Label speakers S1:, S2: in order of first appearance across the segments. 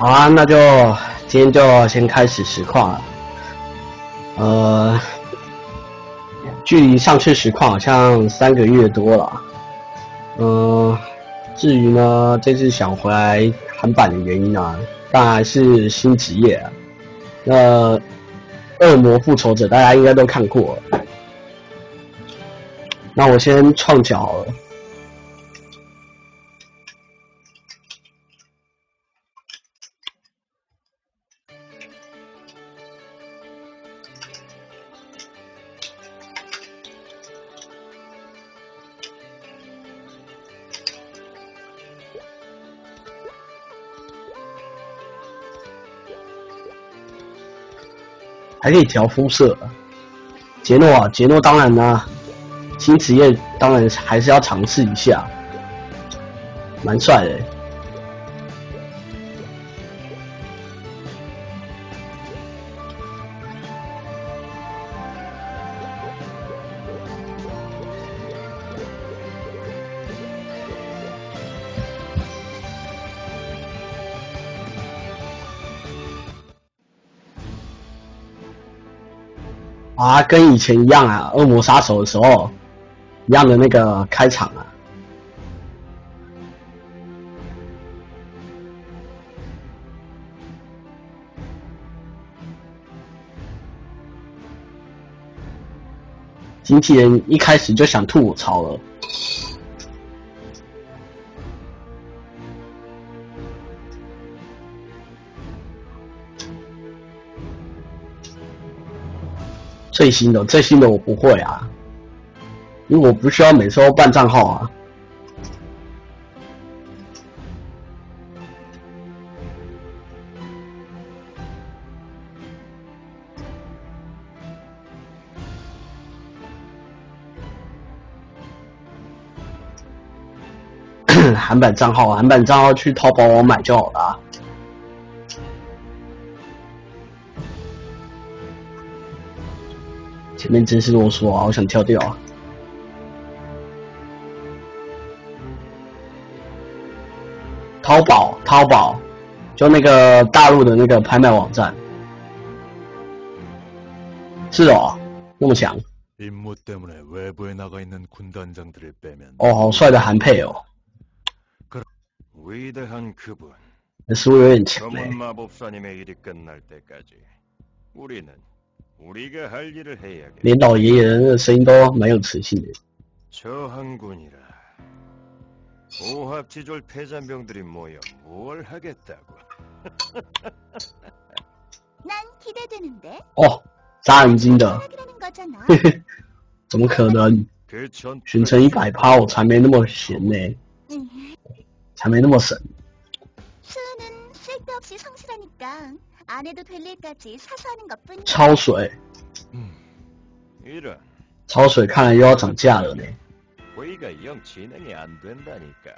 S1: 好啊，那就今天就先开始实况了。呃，距离上次实况好像三个月多了。嗯、至于呢，这次想回来韩版的原因啊，当然是新职业啊。那《恶魔复仇者》大家应该都看过。那我先创角。可以调肤色。杰诺啊，杰诺当然啦、新职业当然还是要尝试一下，蛮帅的。啊，跟以前一样啊，恶魔杀手的时候一样的那个开场啊。经纪人一开始就想吐槽了。最新的最新的我不会啊，因为我不需要每次都办账号啊。韩版账号，韩版账号去淘宝网买就好了前面真是啰嗦啊，好想跳掉啊。淘宝、淘宝，就那个大陆的那个拍卖网站。是哦，那么强。哦，好帅的韩配哦。连老爷爷的声音都蛮有磁性的。
S2: 저한군이라오합지졸패잔병들이모여뭘하겠다고
S3: 난기대되는데
S1: 哦，眨眼睛的，怎么可能？全程一百趴，我才没那么闲呢，才没那么神。
S3: 수는쓸데없이성실하니까 수는 쓸데없이 성실하니까 안 해도 될 일까지 사서 하는 것뿐이야.
S1: 超水，
S4: 음,
S2: 이런
S1: 超水，看来又要涨价了呢。
S2: 회의가 영 진행이 안 된다니까.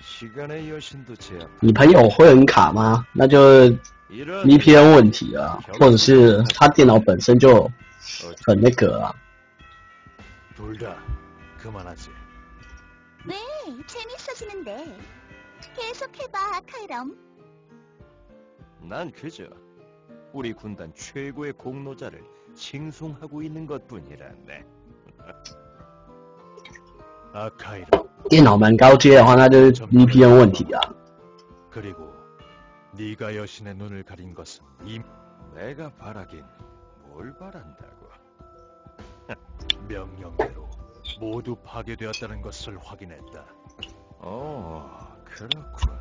S2: 시간의 여신도 제압.
S1: 你朋友会很卡吗？那就
S2: 이런
S1: VPN 问题啊，或者是他电脑本身就很那个啊。
S4: 둘 다 그만하지.
S3: 왜? 재밌어지는데. 계속해봐, 카이럼.
S2: 난 그저 우리 군단 최고의 공로자를 칭송하고 있는 것뿐이란데.
S4: 아카이르
S1: 电脑蛮高阶的话，那就是 VPN 问题啊。
S4: 그리고 네가 여신의 눈을 가린 것은 이
S2: 내가 바라긴 뭘 바란다고.
S4: 명령대로 모두 파괴되었다는 것을 확인했다.
S2: 어, 그렇군.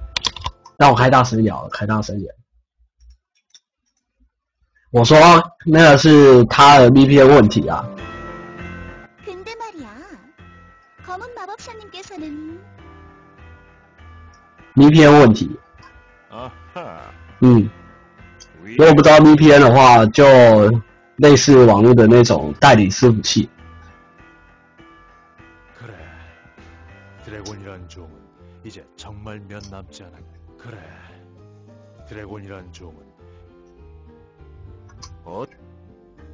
S1: 让我开大声一点好了，开大声一点。 我说那个是他的 VPN 问题啊。VPN 问题。嗯，如果不知道 VPN 的话，就类似网络的那种代理伺服器。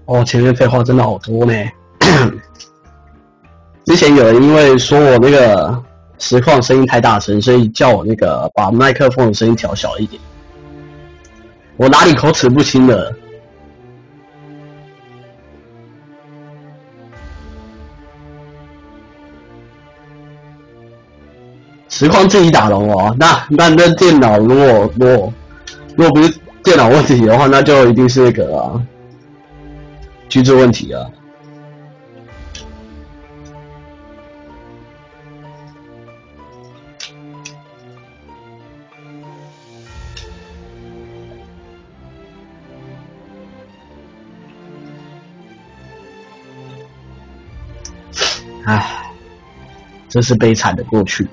S1: 哦，前面废话真的好多呢。之前有人因为说我那个实况声音太大声，所以叫我那个把麦克风的声音调小一点。我哪里口齿不清了？实况自己打龙哦，那那那电脑如果如果如果不是电脑问题的话，那就一定是那个、啊、居住问题啊。唉，这是悲惨的过去。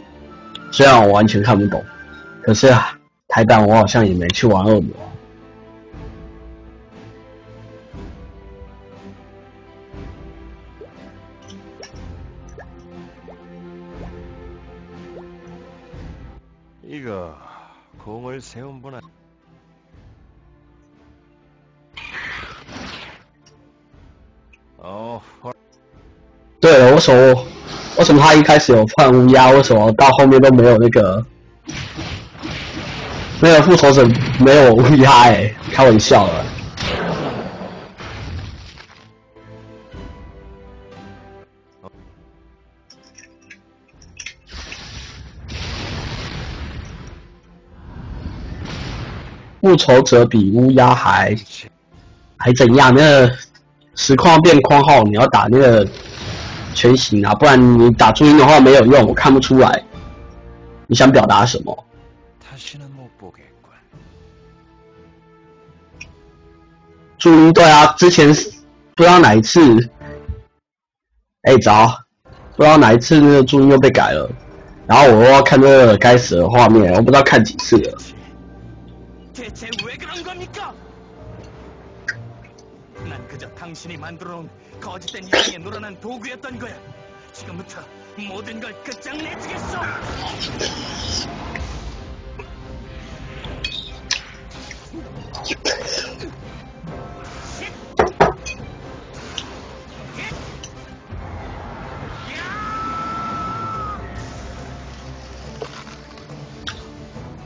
S1: 虽然我完全看不懂，可是啊，台版我好像也没去玩恶魔。
S2: 哦，
S1: 对了，为什么为什么他一开始有放乌鸦，为什么到后面都没有那个那个复仇者没有乌鸦？哎，开玩笑了。复仇者比乌鸦还还怎样？那个实况变框号，你要打那个全形啊，不然你打注音的话没有用，我看不出来你想表达什么。注音对啊，之前不知道哪一次，哎、早，不知道哪一次那个注音又被改了，然后我又要看那个该死的画面，我不知道看几次了。
S5: 당신이 만들어 놓은 거짓된 인생에 놀아난 도구였던 거야. 지금부터 모든 걸 끝장내주겠어. 예?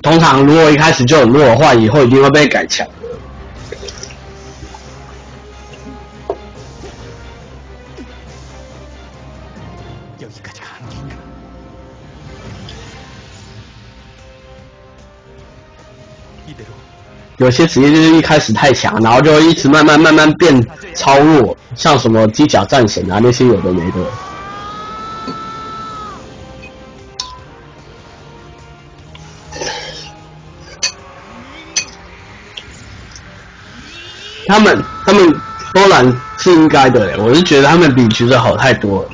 S1: 通常如果一开始就很弱的话，以后一定会被改强。
S5: 여
S1: 有些职业就是一开始太强，然后就一直慢慢慢慢变超弱，像什么机甲战神啊那些有的没的。他们他们波兰是应该的，我是觉得他们比橘子好太多了。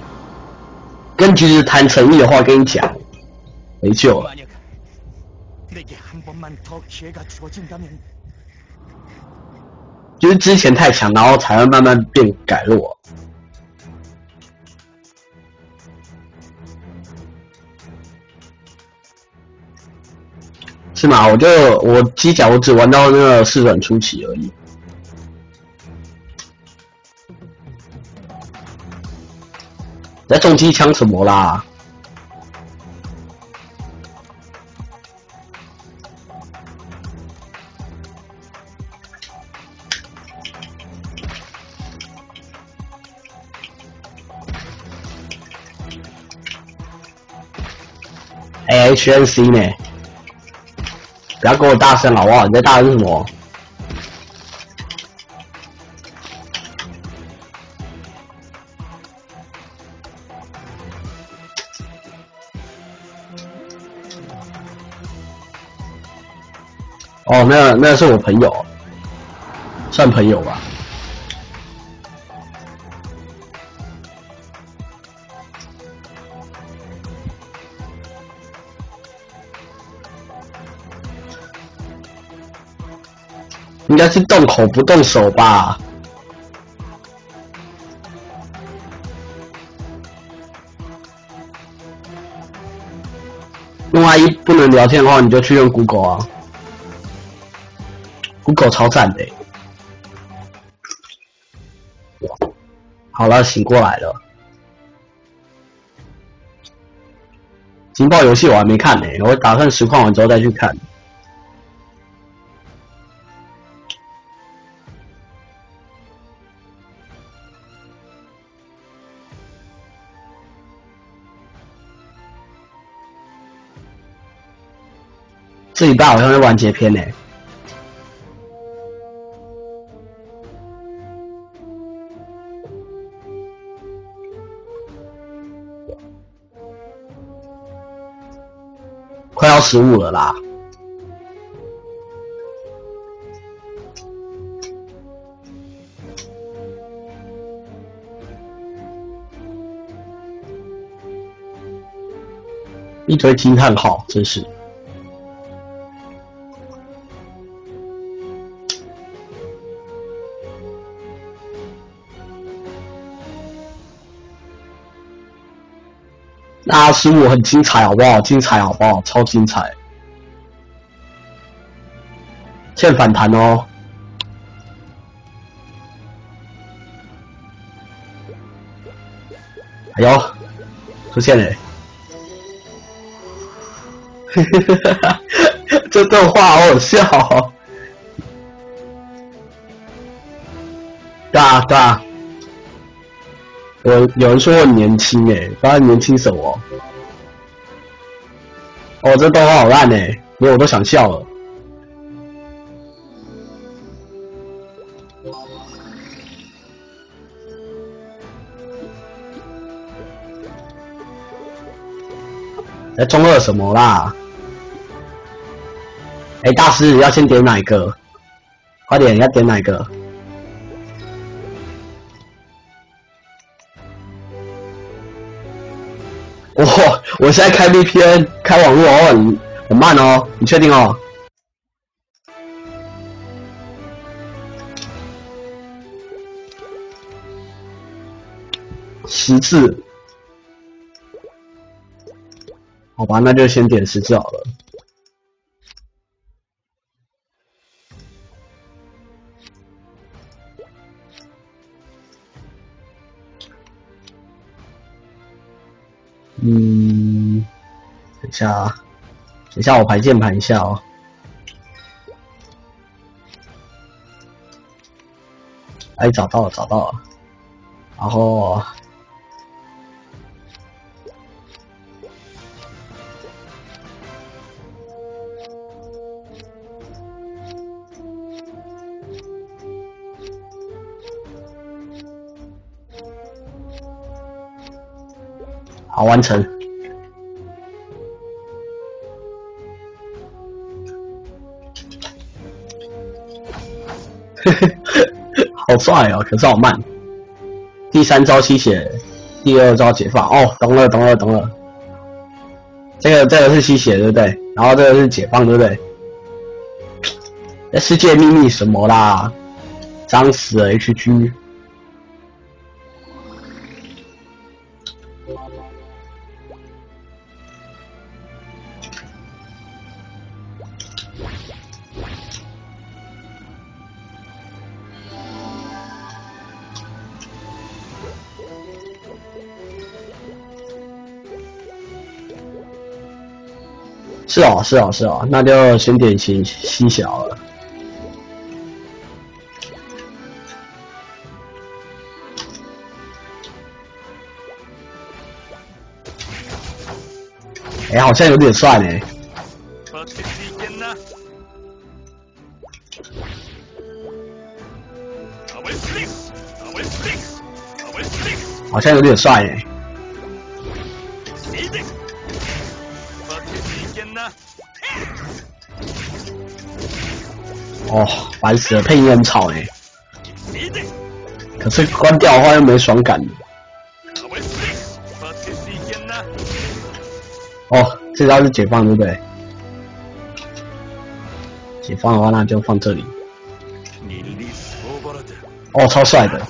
S1: 跟橘子谈诚意的话，跟你讲，没救了。就是之前太强，然后才会慢慢变改弱。是吗？我就我机甲我只玩到那个四转初期而已。在重机枪什么啦？A，HNC 呢？不要给我大声好不好？你在大声什么？哦，那那是我朋友，算朋友吧。该是动口不动手吧？用 I 一不能聊天的话，你就去用 Google 啊，Google 超赞的欸。好了，醒过来了。情报游戏我还没看呢、我打算实况完之后再去看。这礼拜好像是完结篇呢、快要十五了啦。一堆惊叹号，真是。那十五很精彩，好不好？精彩，好不好？超精彩！欠反弹哦。哎呦，出现了！这段话好好笑、哦。对啊，对啊。有有人说我年轻诶，不知道年轻什么？哦，这动画好烂诶，连我都想笑了。在中二什么啦？哎、大师要先点哪一个？快点，要点哪一个？我现在开 VPN 开网络哦，很很慢哦，你确定哦？十次，好吧，那就先点十次好了。嗯，等一下啊，等一下我排键盘一下哦。哎，找到了，找到了。然后，完成。好帅哦，可是好慢。第三招吸血，第二招解放。哦，懂了，懂了，懂了。这个这个是吸血，对不对？然后这个是解放，对不对？世界秘密什么啦？脏死 HG。是哦，是哦，是哦，那就先点心心小了。哎，好像有点帅呢。好像有点帅呢。哦，烦死了，配音很吵哎。可是关掉的话又没爽感。哦，这招是解放对不对？解放的话，那就放这里。哦，超帅的。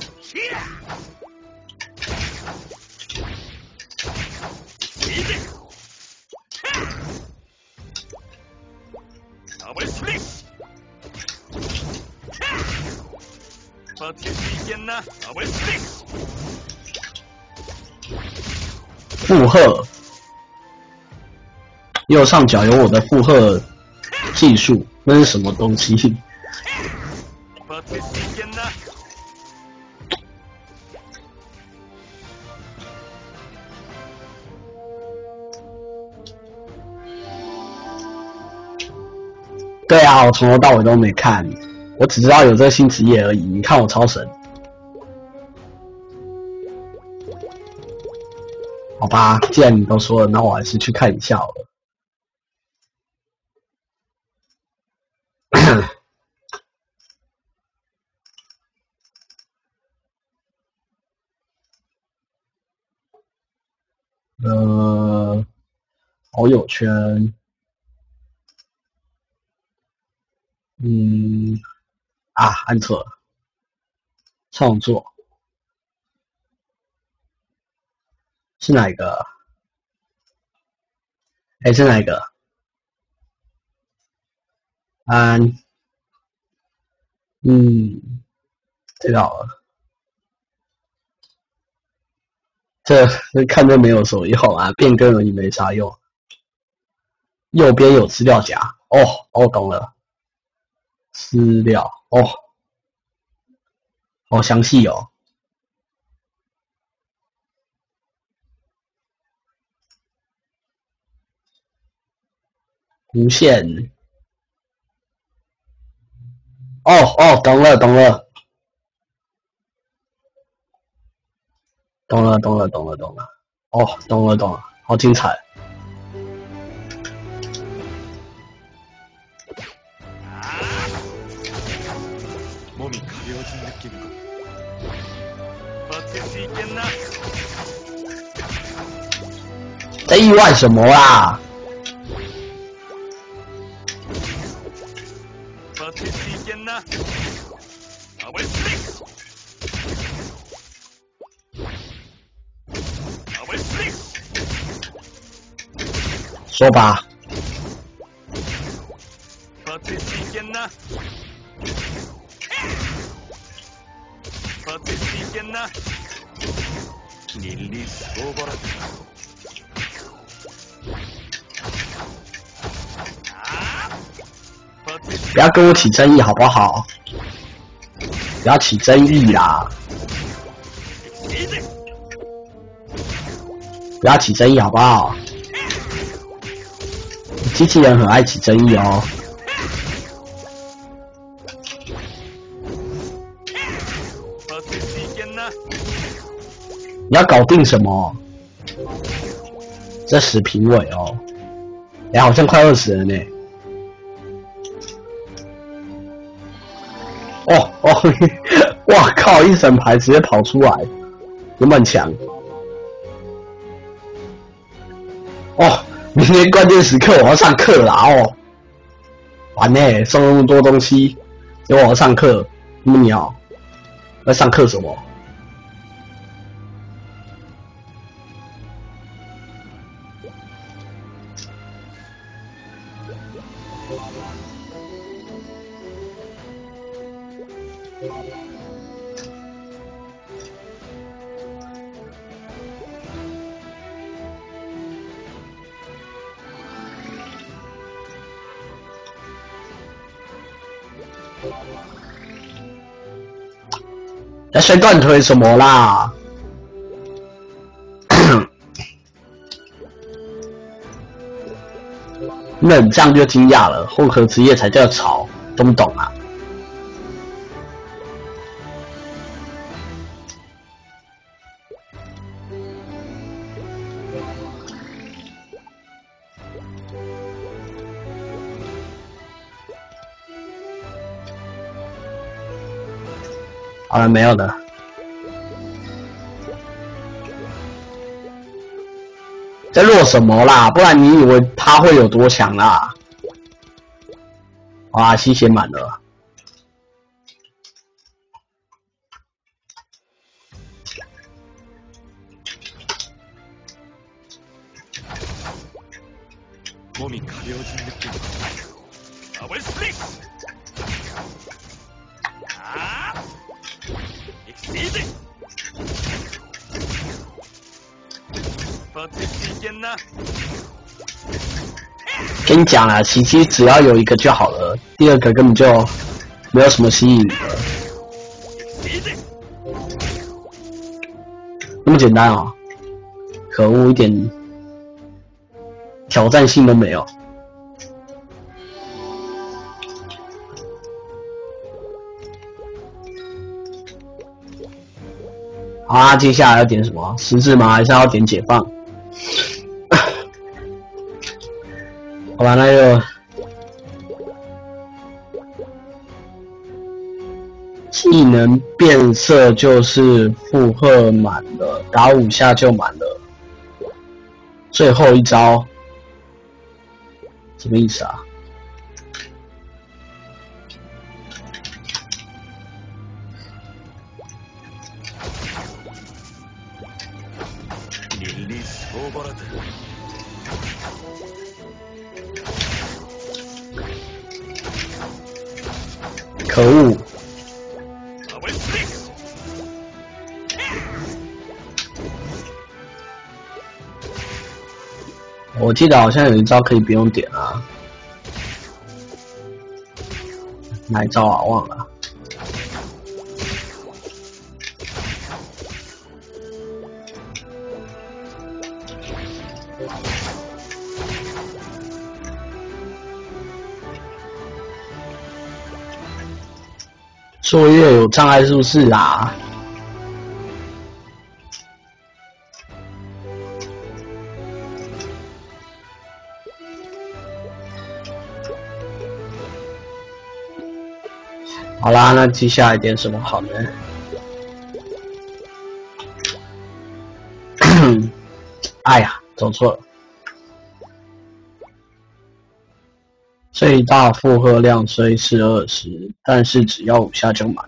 S1: 负荷，右上角有我的负荷技术，那是什么东西？对啊，我从头到尾都没看，我只知道有这个新职业而已。你看我超神。好吧，既然你都说了，那我还是去看一下好了。呃，好友圈，嗯，啊，按错了，创作。是哪一个？哎，是哪一个？安，嗯，这个好了。这看着没有什么用啊，变更而已没啥用。右边有资料夹，哦哦，懂了，资料哦，好详细哦，无限。哦哦，懂了懂了，懂了懂了懂了懂了，哦，懂了懂了，好精彩。在意外什么啦、
S5: 啊？这期间呢？啊我
S1: 说吧。
S5: 发这期间呢？发这期间呢？你说
S1: 不要跟我起争议好不好？不要起争议啦。不要起争议好不好？机器人很爱起争议哦。你要搞定什么？这死评委哦。你好像快饿死了呢。哦，哇靠！一整排直接跑出来，有么强？哦，明天关键时刻我要上课啦哦，完呢，送那么多东西，给我上课，那么鸟，在上课什么？那摔断腿什么啦？那这样就惊讶了，混合职业才叫潮，懂不懂啊？好了，没有的。在弱什么啦？不然你以为他会有多强啦？哇，吸血满了。跟你讲了，奇迹只要有一个就好了，第二个根本就没有什么吸引的。那么简单哦，可恶，一点挑战性都没有。好啊，接下来要点什么？十字吗？还是要点解放？好吧，那就技能变色就是负荷满了，打五下就满了。最后一招什么意思啊？可恶。我记得好像有一招可以不用点啊。哪一招啊？忘了。作业有障碍是不是啊？好啦，那接下来点什么好呢？哎呀，走错了。最大负荷量虽是二十，但是只要五下就满。